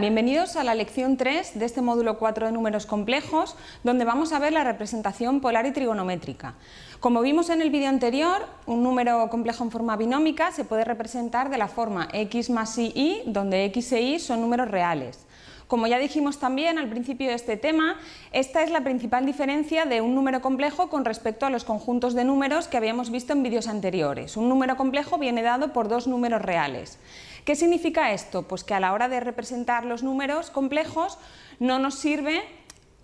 Bienvenidos a la lección 3 de este módulo 4 de números complejos, donde vamos a ver la representación polar y trigonométrica. Como vimos en el vídeo anterior, un número complejo en forma binómica se puede representar de la forma x más y, donde x e y son números reales. Como ya dijimos también al principio de este tema, esta es la principal diferencia de un número complejo con respecto a los conjuntos de números que habíamos visto en vídeos anteriores. Un número complejo viene dado por dos números reales. ¿Qué significa esto? Pues que a la hora de representar los números complejos no nos sirve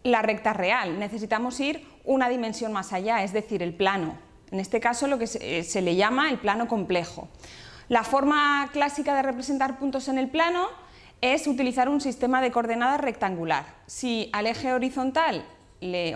la recta real, necesitamos ir una dimensión más allá, es decir, el plano. En este caso lo que se, se le llama el plano complejo. La forma clásica de representar puntos en el plano es utilizar un sistema de coordenadas rectangular. Si al eje horizontal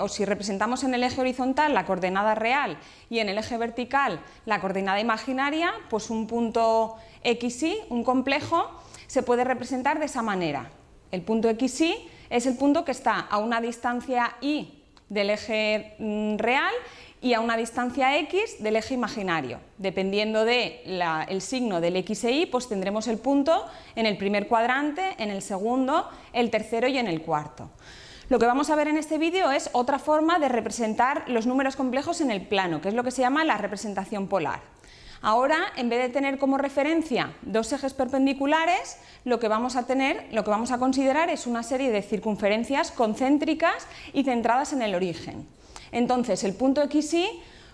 o si representamos en el eje horizontal la coordenada real y en el eje vertical la coordenada imaginaria, pues un punto xy, un complejo, se puede representar de esa manera. El punto xy es el punto que está a una distancia y del eje mm, real y a una distancia x del eje imaginario. Dependiendo del signo del x e y, pues tendremos el punto en el primer cuadrante, en el segundo, el tercero y en el cuarto. Lo que vamos a ver en este vídeo es otra forma de representar los números complejos en el plano, que es lo que se llama la representación polar. Ahora, en vez de tener como referencia dos ejes perpendiculares, lo que vamos a tener, lo que vamos a considerar es una serie de circunferencias concéntricas y centradas en el origen. Entonces, el punto XY,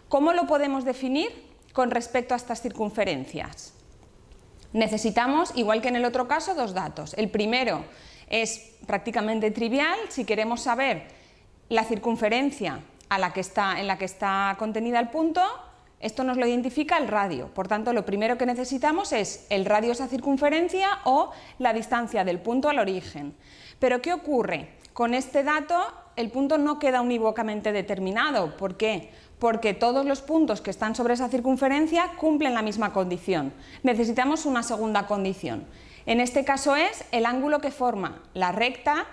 ¿cómo lo podemos definir con respecto a estas circunferencias? Necesitamos, igual que en el otro caso, dos datos. El primero es prácticamente trivial si queremos saber la circunferencia a la que está, en la que está contenida el punto, esto nos lo identifica el radio, por tanto lo primero que necesitamos es el radio esa circunferencia o la distancia del punto al origen. Pero ¿qué ocurre? Con este dato el punto no queda unívocamente determinado, ¿por qué? Porque todos los puntos que están sobre esa circunferencia cumplen la misma condición. Necesitamos una segunda condición. En este caso es el ángulo que forma la recta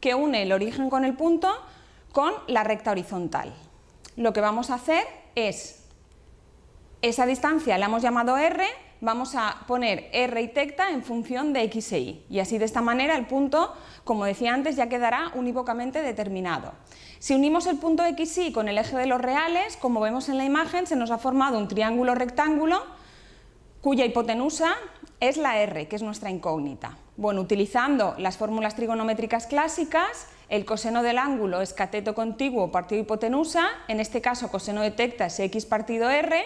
que une el origen con el punto con la recta horizontal. Lo que vamos a hacer es, esa distancia la hemos llamado r, vamos a poner r y tecta en función de x e y, y así de esta manera el punto, como decía antes, ya quedará unívocamente determinado. Si unimos el punto x y con el eje de los reales, como vemos en la imagen, se nos ha formado un triángulo rectángulo cuya hipotenusa es la R, que es nuestra incógnita. Bueno, utilizando las fórmulas trigonométricas clásicas, el coseno del ángulo es cateto contiguo partido hipotenusa, en este caso coseno de tecta es x partido r,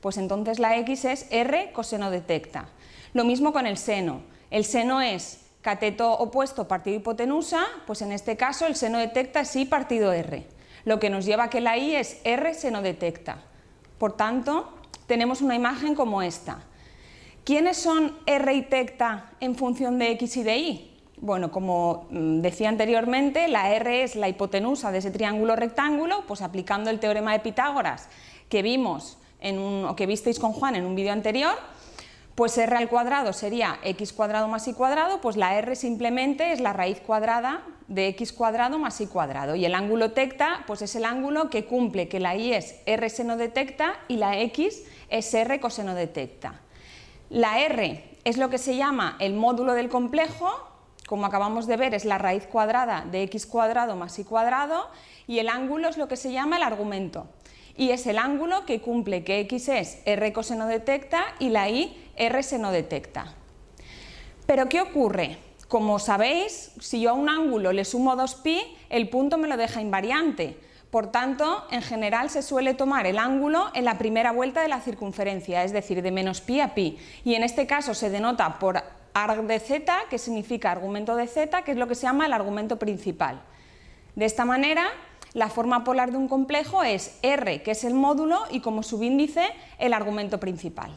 pues entonces la x es r coseno de tecta. Lo mismo con el seno, el seno es cateto opuesto partido hipotenusa, pues en este caso el seno de tecta es partido r, lo que nos lleva a que la y es r seno de tecta. Por tanto, tenemos una imagen como esta. ¿Quiénes son R y tecta en función de X y de Y? Bueno, como mm, decía anteriormente, la R es la hipotenusa de ese triángulo rectángulo, pues aplicando el teorema de Pitágoras que vimos en un, o que visteis con Juan en un vídeo anterior, pues r al cuadrado sería x cuadrado más y cuadrado, pues la r simplemente es la raíz cuadrada de x cuadrado más y cuadrado y el ángulo tecta pues es el ángulo que cumple que la y es r seno de tecta y la x es r coseno de tecta. La R es lo que se llama el módulo del complejo, como acabamos de ver es la raíz cuadrada de x cuadrado más y cuadrado y el ángulo es lo que se llama el argumento y es el ángulo que cumple que x es r coseno de tecta y la y r seno de tecta. Pero ¿qué ocurre? Como sabéis, si yo a un ángulo le sumo 2pi, el punto me lo deja invariante, por tanto, en general se suele tomar el ángulo en la primera vuelta de la circunferencia, es decir, de menos pi a pi, y en este caso se denota por arg de z, que significa argumento de z, que es lo que se llama el argumento principal. De esta manera, la forma polar de un complejo es R, que es el módulo, y como subíndice, el argumento principal.